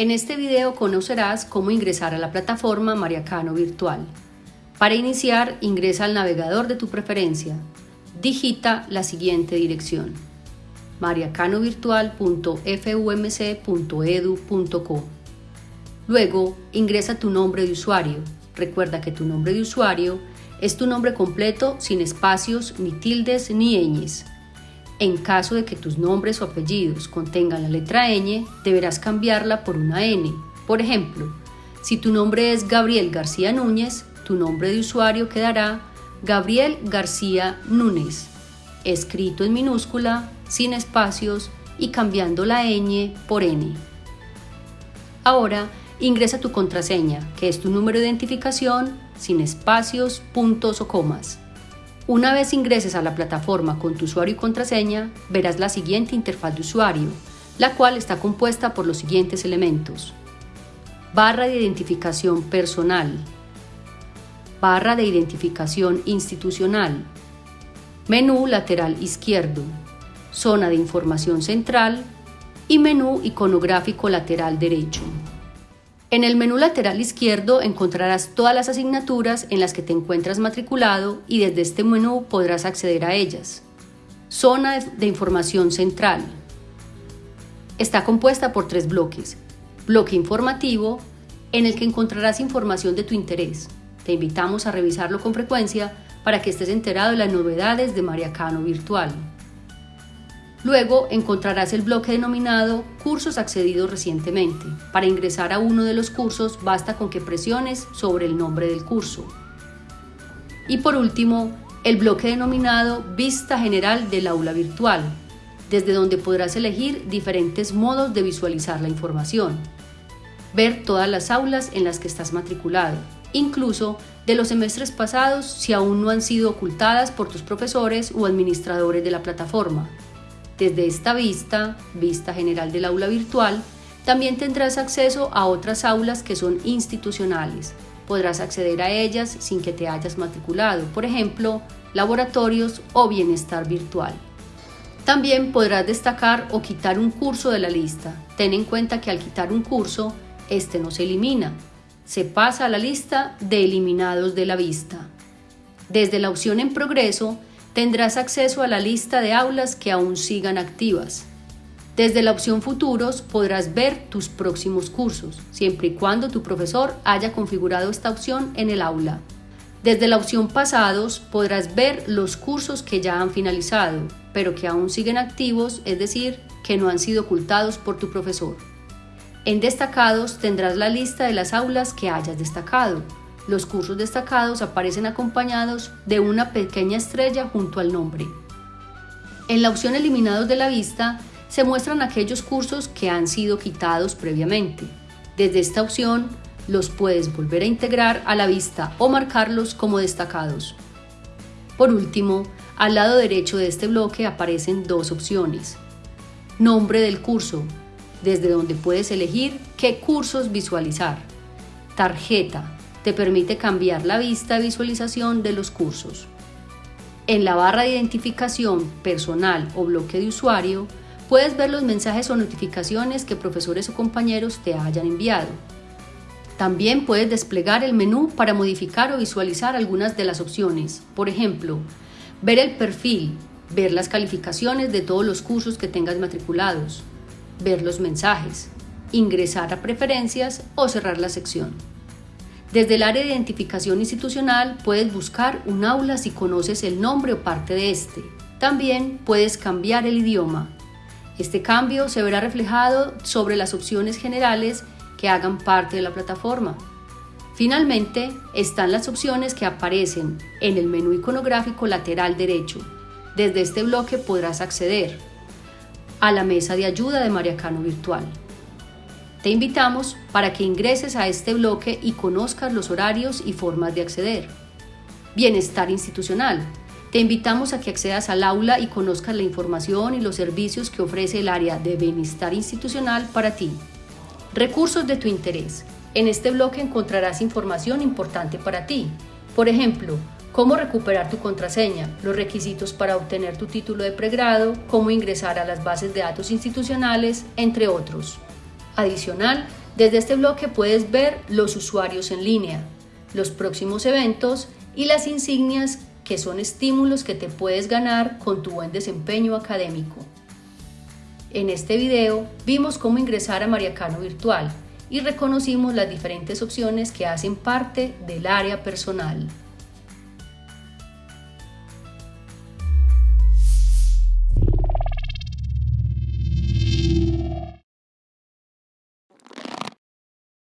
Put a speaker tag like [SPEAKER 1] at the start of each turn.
[SPEAKER 1] En este video conocerás cómo ingresar a la plataforma Mariacano Virtual. Para iniciar, ingresa al navegador de tu preferencia. Digita la siguiente dirección mariacanovirtual.fumc.edu.co Luego, ingresa tu nombre de usuario. Recuerda que tu nombre de usuario es tu nombre completo sin espacios, ni tildes, ni ñes. En caso de que tus nombres o apellidos contengan la letra ñ, deberás cambiarla por una n. Por ejemplo, si tu nombre es Gabriel García Núñez, tu nombre de usuario quedará Gabriel García Núñez, escrito en minúscula, sin espacios y cambiando la ñ por n. Ahora ingresa tu contraseña, que es tu número de identificación, sin espacios, puntos o comas. Una vez ingreses a la plataforma con tu usuario y contraseña, verás la siguiente interfaz de usuario, la cual está compuesta por los siguientes elementos. Barra de identificación personal, barra de identificación institucional, menú lateral izquierdo, zona de información central y menú iconográfico lateral derecho. En el menú lateral izquierdo encontrarás todas las asignaturas en las que te encuentras matriculado y desde este menú podrás acceder a ellas. Zona de información central. Está compuesta por tres bloques. Bloque informativo, en el que encontrarás información de tu interés. Te invitamos a revisarlo con frecuencia para que estés enterado de las novedades de Mariacano Virtual. Luego encontrarás el bloque denominado Cursos accedidos recientemente. Para ingresar a uno de los cursos basta con que presiones sobre el nombre del curso. Y por último, el bloque denominado Vista General del aula virtual, desde donde podrás elegir diferentes modos de visualizar la información. Ver todas las aulas en las que estás matriculado, incluso de los semestres pasados si aún no han sido ocultadas por tus profesores o administradores de la plataforma. Desde esta vista, vista general del aula virtual, también tendrás acceso a otras aulas que son institucionales. Podrás acceder a ellas sin que te hayas matriculado, por ejemplo, laboratorios o bienestar virtual. También podrás destacar o quitar un curso de la lista. Ten en cuenta que al quitar un curso, este no se elimina, se pasa a la lista de eliminados de la vista. Desde la opción en progreso, tendrás acceso a la lista de aulas que aún sigan activas. Desde la opción Futuros podrás ver tus próximos cursos, siempre y cuando tu profesor haya configurado esta opción en el aula. Desde la opción Pasados podrás ver los cursos que ya han finalizado, pero que aún siguen activos, es decir, que no han sido ocultados por tu profesor. En Destacados tendrás la lista de las aulas que hayas destacado, los cursos destacados aparecen acompañados de una pequeña estrella junto al nombre. En la opción Eliminados de la vista se muestran aquellos cursos que han sido quitados previamente. Desde esta opción los puedes volver a integrar a la vista o marcarlos como destacados. Por último, al lado derecho de este bloque aparecen dos opciones. Nombre del curso, desde donde puedes elegir qué cursos visualizar. Tarjeta, te permite cambiar la vista de visualización de los cursos. En la barra de identificación personal o bloque de usuario, puedes ver los mensajes o notificaciones que profesores o compañeros te hayan enviado. También puedes desplegar el menú para modificar o visualizar algunas de las opciones. Por ejemplo, ver el perfil, ver las calificaciones de todos los cursos que tengas matriculados, ver los mensajes, ingresar a preferencias o cerrar la sección. Desde el área de identificación institucional puedes buscar un aula si conoces el nombre o parte de este. También puedes cambiar el idioma. Este cambio se verá reflejado sobre las opciones generales que hagan parte de la plataforma. Finalmente, están las opciones que aparecen en el menú iconográfico lateral derecho. Desde este bloque podrás acceder a la mesa de ayuda de Mariacano Virtual. Te invitamos para que ingreses a este bloque y conozcas los horarios y formas de acceder. Bienestar institucional. Te invitamos a que accedas al aula y conozcas la información y los servicios que ofrece el área de bienestar institucional para ti. Recursos de tu interés. En este bloque encontrarás información importante para ti. Por ejemplo, cómo recuperar tu contraseña, los requisitos para obtener tu título de pregrado, cómo ingresar a las bases de datos institucionales, entre otros. Adicional, Desde este bloque puedes ver los usuarios en línea, los próximos eventos y las insignias que son estímulos que te puedes ganar con tu buen desempeño académico. En este video vimos cómo ingresar a Mariacano Virtual y reconocimos las diferentes opciones que hacen parte del área personal.